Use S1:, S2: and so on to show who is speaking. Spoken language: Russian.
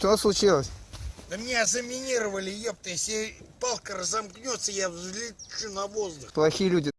S1: Что случилось?
S2: Да меня заминировали, ёпта, если палка разомкнется, я взлечу на воздух.
S1: Плохие люди.